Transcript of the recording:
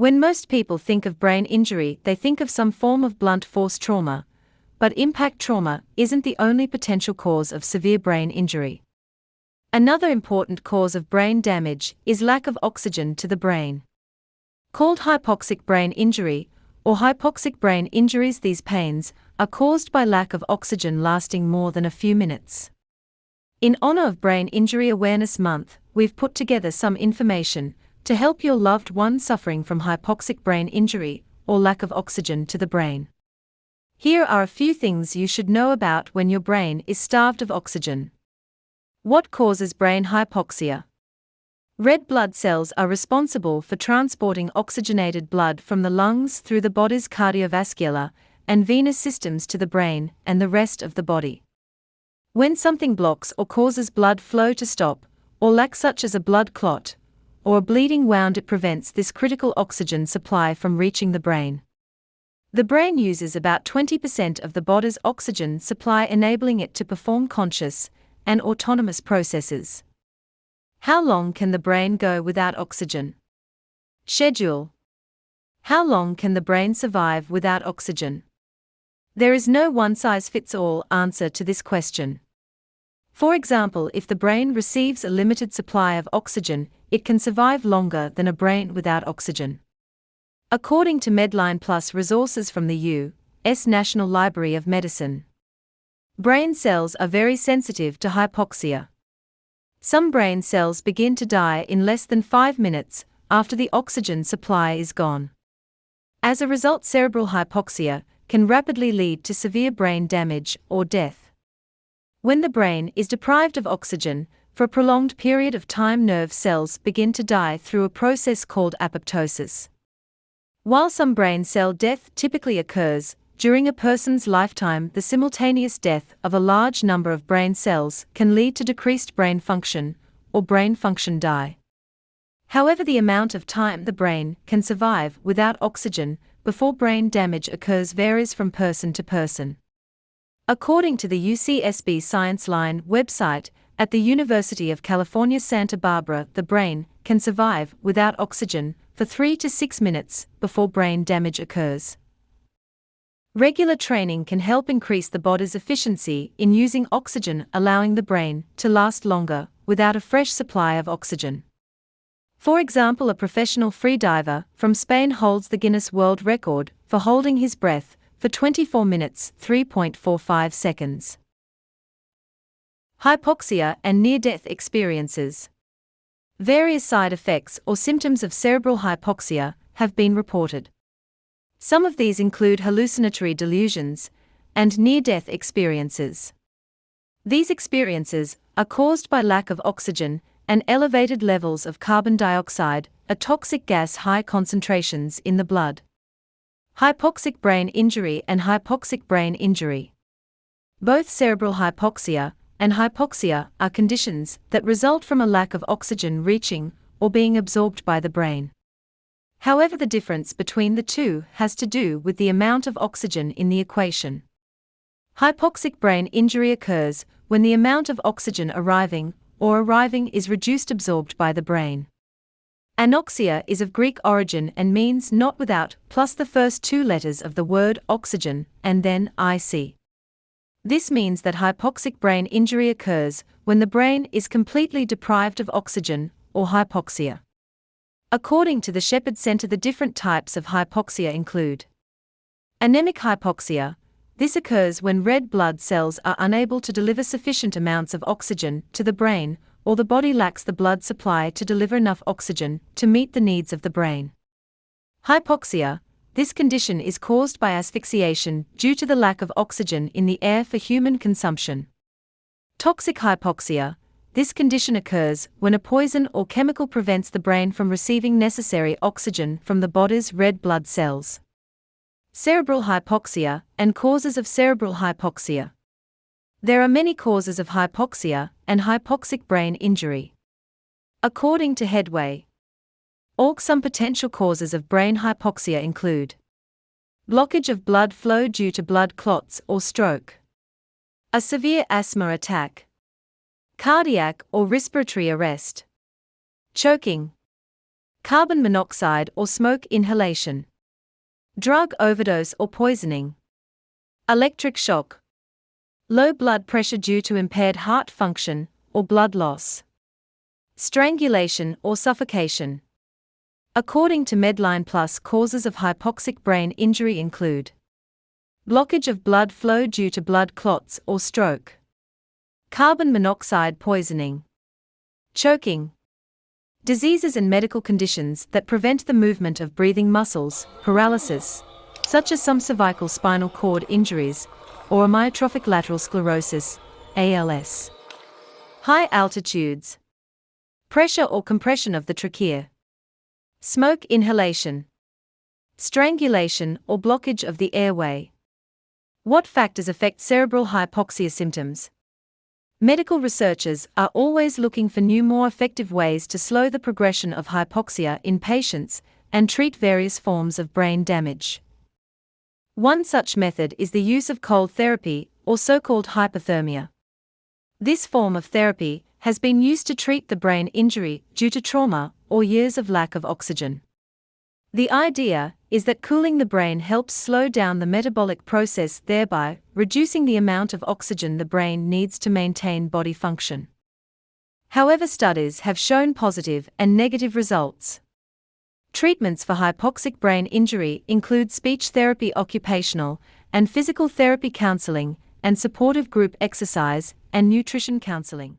When most people think of brain injury, they think of some form of blunt force trauma, but impact trauma isn't the only potential cause of severe brain injury. Another important cause of brain damage is lack of oxygen to the brain. Called hypoxic brain injury, or hypoxic brain injuries, these pains are caused by lack of oxygen lasting more than a few minutes. In honor of Brain Injury Awareness Month, we've put together some information to help your loved one suffering from hypoxic brain injury or lack of oxygen to the brain. Here are a few things you should know about when your brain is starved of oxygen. What causes brain hypoxia? Red blood cells are responsible for transporting oxygenated blood from the lungs through the body's cardiovascular and venous systems to the brain and the rest of the body. When something blocks or causes blood flow to stop, or lack such as a blood clot, or a bleeding wound, it prevents this critical oxygen supply from reaching the brain. The brain uses about 20% of the body's oxygen supply, enabling it to perform conscious and autonomous processes. How long can the brain go without oxygen? Schedule. How long can the brain survive without oxygen? There is no one size fits all answer to this question. For example, if the brain receives a limited supply of oxygen, it can survive longer than a brain without oxygen. According to Medline Plus resources from the U.S. National Library of Medicine, brain cells are very sensitive to hypoxia. Some brain cells begin to die in less than 5 minutes after the oxygen supply is gone. As a result, cerebral hypoxia can rapidly lead to severe brain damage or death. When the brain is deprived of oxygen for a prolonged period of time, nerve cells begin to die through a process called apoptosis. While some brain cell death typically occurs during a person's lifetime, the simultaneous death of a large number of brain cells can lead to decreased brain function or brain function die. However, the amount of time the brain can survive without oxygen before brain damage occurs varies from person to person. According to the UCSB Science Line website, at the University of California, Santa Barbara, the brain can survive without oxygen for 3 to 6 minutes before brain damage occurs. Regular training can help increase the body's efficiency in using oxygen, allowing the brain to last longer without a fresh supply of oxygen. For example, a professional freediver from Spain holds the Guinness World Record for holding his breath for 24 minutes 3.45 seconds. Hypoxia and near death experiences. Various side effects or symptoms of cerebral hypoxia have been reported. Some of these include hallucinatory delusions and near death experiences. These experiences are caused by lack of oxygen and elevated levels of carbon dioxide, a toxic gas high concentrations in the blood. Hypoxic brain injury and hypoxic brain injury. Both cerebral hypoxia and hypoxia are conditions that result from a lack of oxygen reaching or being absorbed by the brain. However, the difference between the two has to do with the amount of oxygen in the equation. Hypoxic brain injury occurs when the amount of oxygen arriving or arriving is reduced absorbed by the brain. Anoxia is of Greek origin and means not without, plus the first two letters of the word oxygen, and then IC. This means that hypoxic brain injury occurs when the brain is completely deprived of oxygen, or hypoxia. According to the Shepherd Center, the different types of hypoxia include anemic hypoxia. This occurs when red blood cells are unable to deliver sufficient amounts of oxygen to the brain, or the body lacks the blood supply to deliver enough oxygen to meet the needs of the brain. Hypoxia, this condition is caused by asphyxiation due to the lack of oxygen in the air for human consumption. Toxic hypoxia. This condition occurs when a poison or chemical prevents the brain from receiving necessary oxygen from the body's red blood cells. Cerebral hypoxia and causes of cerebral hypoxia. There are many causes of hypoxia and hypoxic brain injury. According to Headway, Org some potential causes of brain hypoxia include blockage of blood flow due to blood clots or stroke, a severe asthma attack, cardiac or respiratory arrest, choking, carbon monoxide or smoke inhalation, drug overdose or poisoning, electric shock, low blood pressure due to impaired heart function or blood loss, strangulation or suffocation. According to Medline Plus, causes of hypoxic brain injury include blockage of blood flow due to blood clots or stroke, carbon monoxide poisoning, choking, diseases and medical conditions that prevent the movement of breathing muscles, paralysis, such as some cervical spinal cord injuries, or amyotrophic lateral sclerosis, ALS. High altitudes, pressure or compression of the trachea, smoke inhalation, strangulation or blockage of the airway. What factors affect cerebral hypoxia symptoms? Medical researchers are always looking for new, more effective ways to slow the progression of hypoxia in patients and treat various forms of brain damage. One such method is the use of cold therapy, or so called hypothermia. This form of therapy has been used to treat the brain injury due to trauma or years of lack of oxygen. The idea is that cooling the brain helps slow down the metabolic process, thereby reducing the amount of oxygen the brain needs to maintain body function. However, studies have shown positive and negative results. Treatments for hypoxic brain injury include speech therapy, occupational and physical therapy counseling, and supportive group exercise and nutrition counseling.